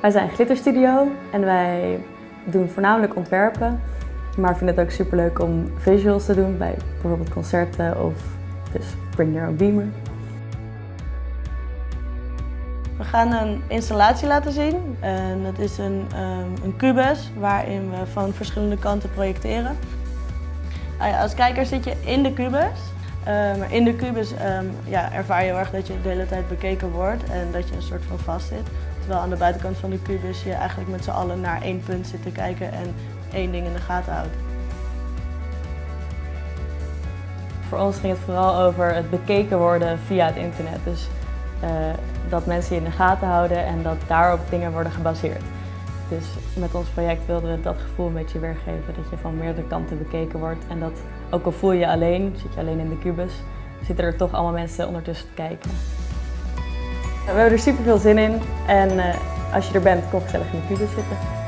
Wij zijn Glitterstudio en wij doen voornamelijk ontwerpen, maar vinden het ook superleuk om visuals te doen bij bijvoorbeeld concerten of dus Bring Your Own Beamer. We gaan een installatie laten zien. En dat is een, um, een kubus waarin we van verschillende kanten projecteren. Als kijker zit je in de kubus. Maar in de kubus um, ja, ervaar je heel erg dat je de hele tijd bekeken wordt en dat je een soort van vast zit. Terwijl aan de buitenkant van de kubus je eigenlijk met z'n allen naar één punt zit te kijken en één ding in de gaten houdt. Voor ons ging het vooral over het bekeken worden via het internet. Dus uh, dat mensen je in de gaten houden en dat daarop dingen worden gebaseerd. Dus met ons project wilden we dat gevoel een beetje weergeven. Dat je van meerdere kanten bekeken wordt. En dat ook al voel je je alleen, zit je alleen in de kubus, zitten er toch allemaal mensen ondertussen te kijken. We hebben er super veel zin in en uh, als je er bent, kom gezellig in de kubus zitten.